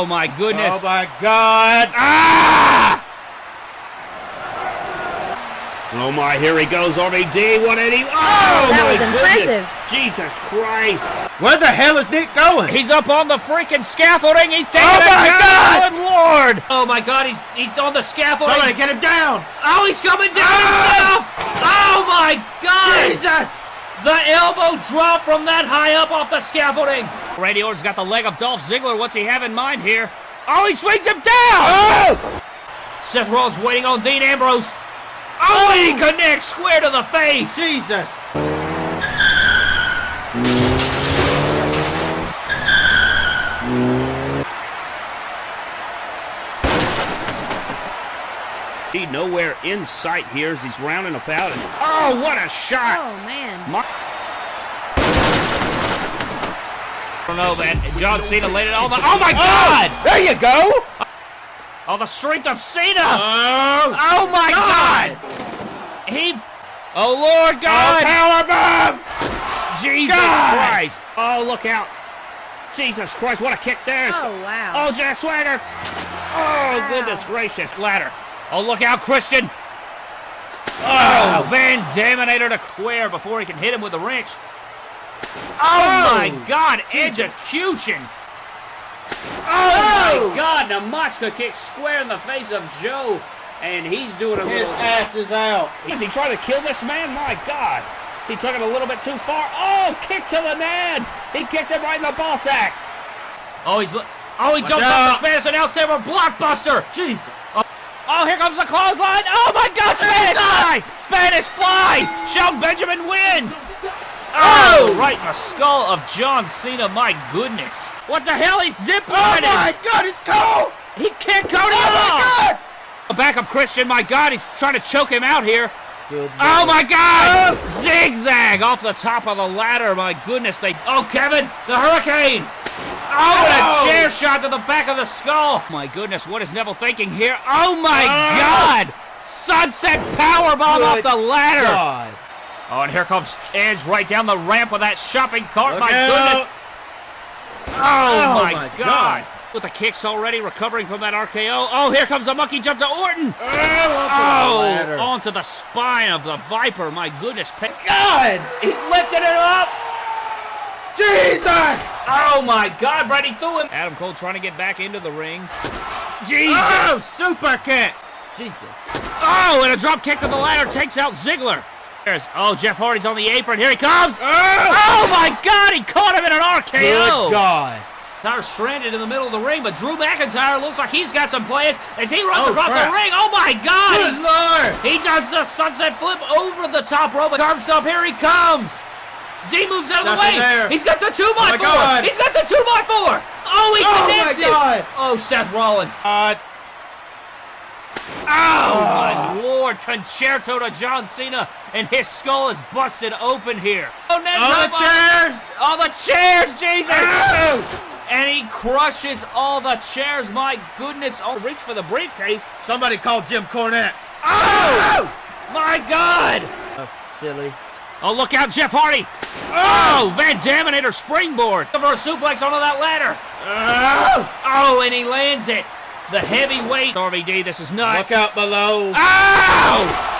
Oh my goodness. Oh my God. Ah! Oh my, here he goes, RVD, 180. Oh, that my was goodness. impressive. Jesus Christ. Where the hell is Nick going? He's up on the freaking scaffolding. He's taking Oh my down. God! Good lord. Oh my god, he's he's on the scaffolding. Somebody get him down. Oh, he's coming down Ah! himself. Oh my god. Jesus. The elbow drop from that high up off the scaffolding. Randy Orton's got the leg of Dolph Ziggler. What's he have in mind here? Oh, he swings him down. Oh! Seth Rollins waiting on Dean Ambrose. Oh, and he connects square to the face. Jesus. He nowhere in sight here as he's rounding about. And, oh, what a shot. Oh, man. My, I don't know, man. John Cena laid it on the. Oh my God! Oh, there you go. Oh, the strength of Cena! Oh. Oh my God! He. Oh Lord oh, God! Power bomb. Jesus God! Christ! oh, look out. Jesus Christ, what a kick there. Oh, wow. Oh, Jack Swagger. Oh, goodness gracious. Ladder. Oh, look out, Christian! Oh. Oh, Van Daminator to square before he can hit him with a wrench. Oh, oh my oh. God! Execution! Oh, oh my God! Namaska kicks square in the face of Joe, and he's doing a His little. ass is out. Is he trying to kill this man? My God. He took it a little bit too far. Oh, kick to the nads. He kicked him right in the ball sack. Oh, he's. Oh, he Watch jumps off out. the Spanish announce table. Blockbuster! Jesus. Oh, Oh, here comes the clothesline! Oh my God, Spanish fly! Spanish fly! Shelton Benjamin wins! Oh! oh, right in the skull of John Cena. My goodness! What the hell? He's zip Oh my God, it's cold. He kicked Cody Oh my! God. The back of Christian. My God, he's trying to choke him out here. Oh my God! Oh. Zigzag off the top of the ladder. My goodness, they. Oh, Kevin, the Hurricane! Oh, and Oh. a chair shot to the back of the skull. My goodness, what is Neville thinking here? Oh my Oh. God! Sunset powerbomb off the ladder. God. Oh, and here comes Edge right down the ramp with that shopping cart. Look my out. goodness! Oh, Oh, my, my God. God. With the kicks already recovering from that RKO. Oh, here comes a monkey jump to Orton. Oh, onto the Oh, ladder. onto the spine of the Viper. My goodness. God. He's lifting it up. Jesus. Oh my God, Brady threw him. Adam Cole trying to get back into the ring. Jesus. Oh, super kick. Jesus. Oh, and a drop kick to the ladder takes out Ziggler. There's, oh, Jeff Hardy's on the apron. Here he comes. Oh. Oh my God, he caught him in an RKO. Good God. Now stranded in the middle of the ring, but Drew McIntyre looks like he's got some plans as he runs Oh, across crap. the ring. Oh my God! Good Lord. He does the sunset flip over the top rope and carves up. Here he comes. D moves out of the way. there. He's got the two by my four. God. He's got the two by four. Oh, he Oh, connects my it. God. Oh, Seth Rollins. Uh, Oh, my lord. Con-chair-to to John Cena, and his skull is busted open here. Oh, Ned's on up the chairs. All the chairs, Jesus! Oh. And he crushes all the chairs. My goodness. Oh, reach for the briefcase. Somebody call Jim Cornette. Oh! My God! Uh, silly. Oh, look out, Jeff Hardy! Oh, Van Daminator springboard for a suplex onto that ladder. Oh. Oh, and he lands it. The heavyweight RVD. This is nuts. Look out below. Ow!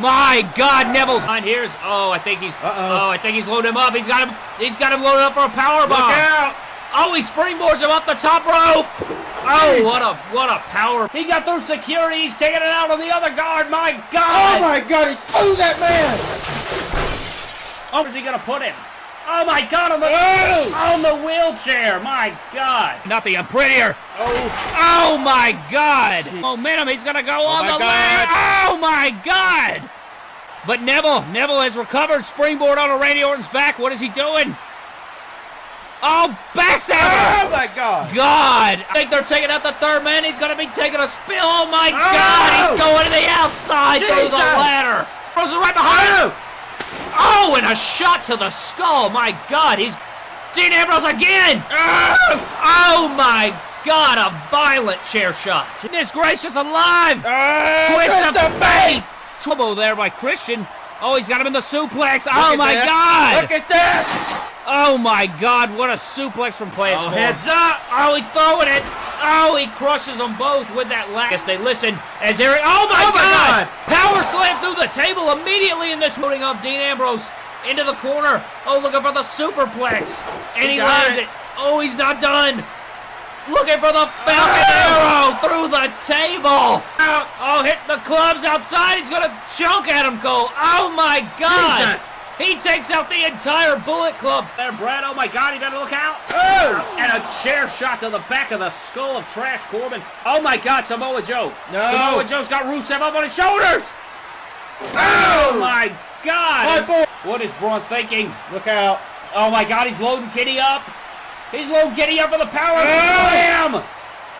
My God, Neville's on here's. Oh, I think he's. Uh-oh. Oh, I think he's loaded him up. He's got him. He's got him loaded up for a power Look out. Oh, he springboards him off the top rope. Oh, what a what a power! He got through security. He's taking it out on the other guard. My God! Oh my God, he threw that man. Oh, where's he gonna put him? Oh my God! On the Oh. on the wheelchair. My God! Nothing. I'm prettier. Oh. Oh my God! Momentum. He's gonna go oh, on the God. ladder. Oh my God! But Neville, Neville has recovered. Springboard on a Randy Orton's back. What is he doing? Oh, backstabber! Oh my God. God! I think they're taking out the third man. He's going to be taking a spill. Oh my Oh! God! He's oh! going to the outside through the ladder. Throws it right behind him. Oh! Oh. And a shot to the skull. My God! He's Dean Ambrose again. Ah! Oh my God! A violent chair shot. Goodness gracious alive! Oh, Twist of of fate. Trouble there by Christian. Oh, he's got him in the suplex. Oh my that. God! Look at that. Oh my God! What a suplex from Players Oh, heads up. Oh, he's throwing it. Oh, he crushes them both with that last. Yes, they listen as Eric. Oh my, Oh, my God! God. Power slam through the table immediately in this moving up Dean Ambrose into the corner. Oh, looking for the superplex, and he, He lands it. it. Oh, he's not done. Looking for the Falcon oh! Arrow through the table. Oh, hit the clubs outside. He's gonna chunk at him, Cole. Oh my God! Jesus. He takes out the entire Bullet Club. There, Brad. Oh my God! He better look out. Oh. And a chair shot to the back of the skull of Trash Corbin. Oh my God, Samoa Joe. No. Samoa Joe's got Rusev up on his shoulders. Oh, oh my God. My boy. What is Braun thinking? Look out. Oh my God, he's loading Kitty up. He's loading Kitty up for the power Oh. slam.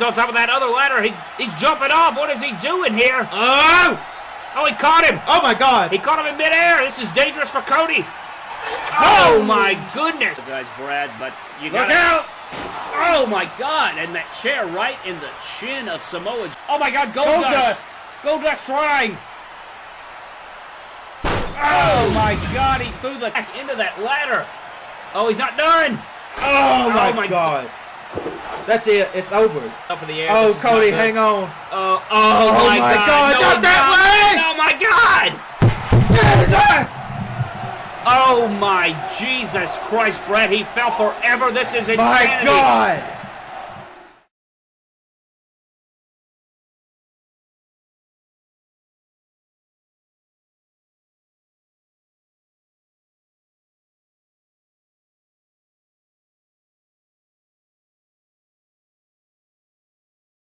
On top of that other ladder, he, he's jumping off. What is he doing here? Oh. Oh, he caught him. Oh my God. He caught him in midair. This is dangerous for Cody. Oh, oh my goodness. Guys, Brad, but you Look out. Oh my God! And that chair right in the chin of Samoa. Oh my God! Gold, Goldust. Gold trying. Oh my God! He threw the back into that ladder. Oh, he's not done. Oh, oh my, my God. That's it. It's over. Up in the air. Oh, This is not Cody, hang on. Oh, oh, Oh my, my God! God, No, that Oh my Jesus Christ, Brad! He fell forever. This is insanity. My God.